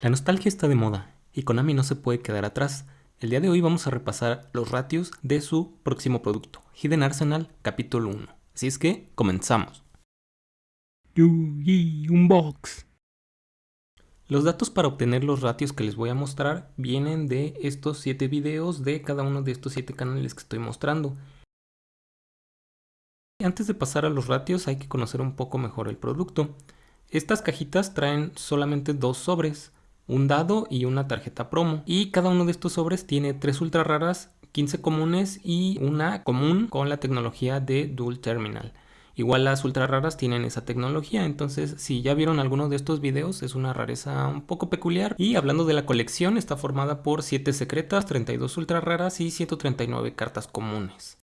La nostalgia está de moda y Konami no se puede quedar atrás. El día de hoy vamos a repasar los ratios de su próximo producto, Hidden Arsenal capítulo 1. Así es que, comenzamos. Yugi Unbox. Los datos para obtener los ratios que les voy a mostrar vienen de estos 7 videos de cada uno de estos 7 canales que estoy mostrando. Antes de pasar a los ratios hay que conocer un poco mejor el producto. Estas cajitas traen solamente dos sobres un dado y una tarjeta promo. Y cada uno de estos sobres tiene tres ultra raras, 15 comunes y una común con la tecnología de Dual Terminal. Igual las ultra raras tienen esa tecnología, entonces si ya vieron alguno de estos videos es una rareza un poco peculiar. Y hablando de la colección, está formada por 7 secretas, 32 ultra raras y 139 cartas comunes.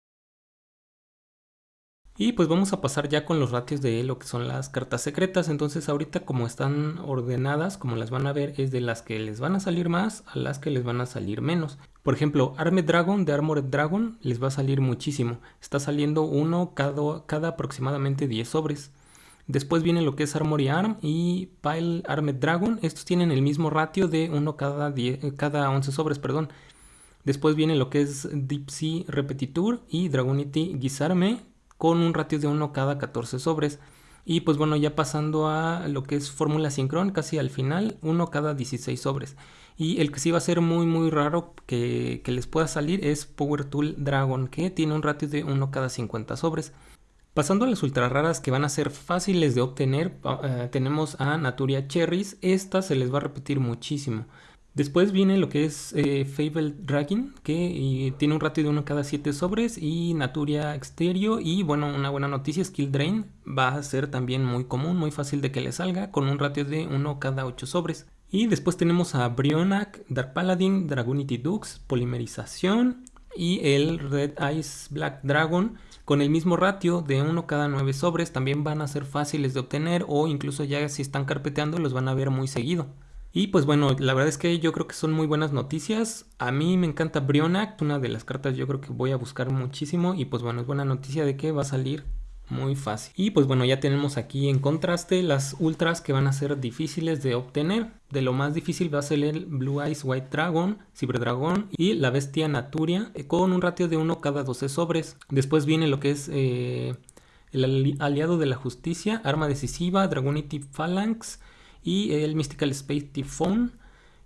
Y pues vamos a pasar ya con los ratios de lo que son las cartas secretas. Entonces ahorita como están ordenadas, como las van a ver, es de las que les van a salir más a las que les van a salir menos. Por ejemplo, Armed Dragon de Armored Dragon les va a salir muchísimo. Está saliendo uno cada, cada aproximadamente 10 sobres. Después viene lo que es Armory Arm y Pile Armed Dragon. Estos tienen el mismo ratio de uno cada, 10, cada 11 sobres, perdón. Después viene lo que es Deep Sea Repetitur y Dragonity Gizarme con un ratio de 1 cada 14 sobres. Y pues bueno, ya pasando a lo que es fórmula sincron, casi al final, 1 cada 16 sobres. Y el que sí va a ser muy muy raro que, les pueda salir es Power Tool Dragon, que tiene un ratio de 1 cada 50 sobres. Pasando a las ultra raras que van a ser fáciles de obtener, eh, tenemos a Naturia Cherries. Esta se les va a repetir muchísimo. Después viene lo que es eh, Fable Dragon, que tiene un ratio de 1 cada 7 sobres y Naturia Exterio. Y bueno, una buena noticia, Skill Drain va a ser también muy común, muy fácil de que le salga, con un ratio de 1 cada 8 sobres. Y después tenemos a Brionac, Dark Paladin, Dragonity Dux, Polimerización y el Red Ice Black Dragon con el mismo ratio de 1 cada 9 sobres también van a ser fáciles de obtener o incluso ya si están carpeteando los van a ver muy seguido. Y pues bueno, la verdad es que yo creo que son muy buenas noticias. A mí me encanta Brionac, una de las cartas yo creo que voy a buscar muchísimo. Y pues bueno, es buena noticia de que va a salir muy fácil. Y pues bueno, ya tenemos aquí en contraste las ultras que van a ser difíciles de obtener. De lo más difícil va a ser el Blue Eyes White Dragon, Cyber Dragon y la Bestia Naturia eh, con un ratio de 1 cada 12 sobres. Después viene lo que es eh, el aliado de la justicia, arma decisiva, Dragonity Phalanx y el Mystical Space Typhoon.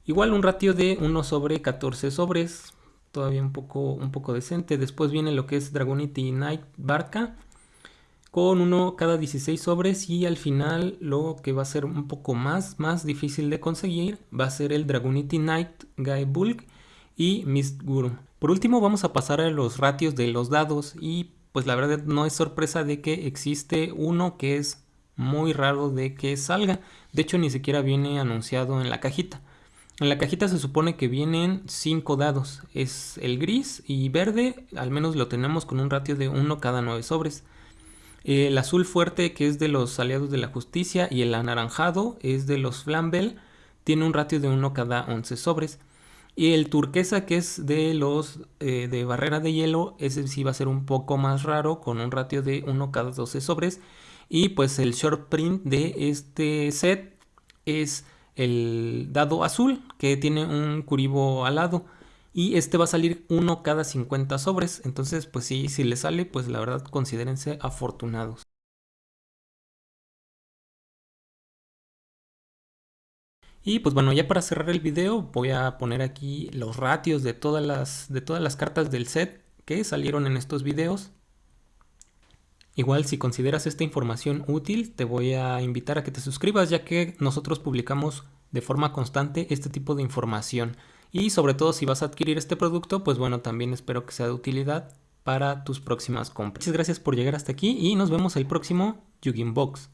Igual un ratio de 1 sobre 14 sobres, todavía un poco, un poco decente. Después viene lo que es Dragonity Night Barca, con uno cada 16 sobres y al final lo que va a ser un poco más, más difícil de conseguir va a ser el Dragonity Night Guy Bulk y Mist Guru. Por último vamos a pasar a los ratios de los dados y pues la verdad no es sorpresa de que existe uno que es muy raro de que salga. De hecho, ni siquiera viene anunciado en la cajita. En la cajita se supone que vienen 5 dados. Es el gris y verde, al menos lo tenemos con un ratio de 1 cada 9 sobres. El azul fuerte, que es de los aliados de la justicia, y el anaranjado es de los Flambel, tiene un ratio de 1 cada 11 sobres. Y el turquesa, que es de los eh, de barrera de hielo, ese sí va a ser un poco más raro, con un ratio de 1 cada 12 sobres. Y pues el short print de este set es el dado azul que tiene un curibo alado. Y este va a salir uno cada 50 sobres. Entonces pues sí, si le sale pues la verdad considérense afortunados. Y pues bueno, ya para cerrar el video voy a poner aquí los ratios de todas las, de todas las cartas del set que salieron en estos videos. Igual si consideras esta información útil, te voy a invitar a que te suscribas ya que nosotros publicamos de forma constante este tipo de información. Y sobre todo si vas a adquirir este producto, pues bueno, también espero que sea de utilidad para tus próximas compras. Muchas gracias por llegar hasta aquí y nos vemos el próximo Yugin Box.